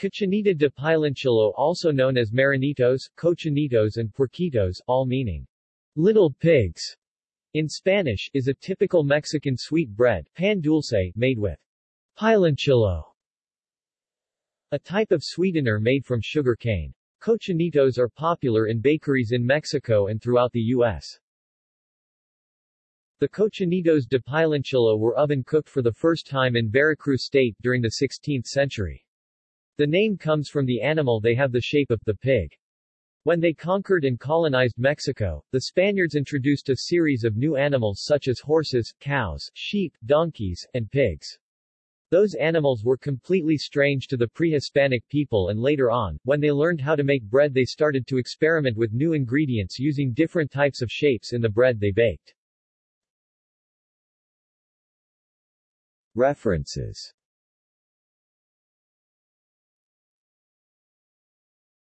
Cochinita de Piloncillo also known as Marranitos, cochinitos and puerquitos, all meaning little pigs, in Spanish, is a typical Mexican sweet bread, pan dulce, made with piloncillo, a type of sweetener made from sugar cane. Cochinitos are popular in bakeries in Mexico and throughout the U.S. The cochinitos de piloncillo were oven-cooked for the first time in Veracruz state during the 16th century. The name comes from the animal they have the shape of the pig. When they conquered and colonized Mexico, the Spaniards introduced a series of new animals such as horses, cows, sheep, donkeys, and pigs. Those animals were completely strange to the pre-Hispanic people and later on, when they learned how to make bread they started to experiment with new ingredients using different types of shapes in the bread they baked. References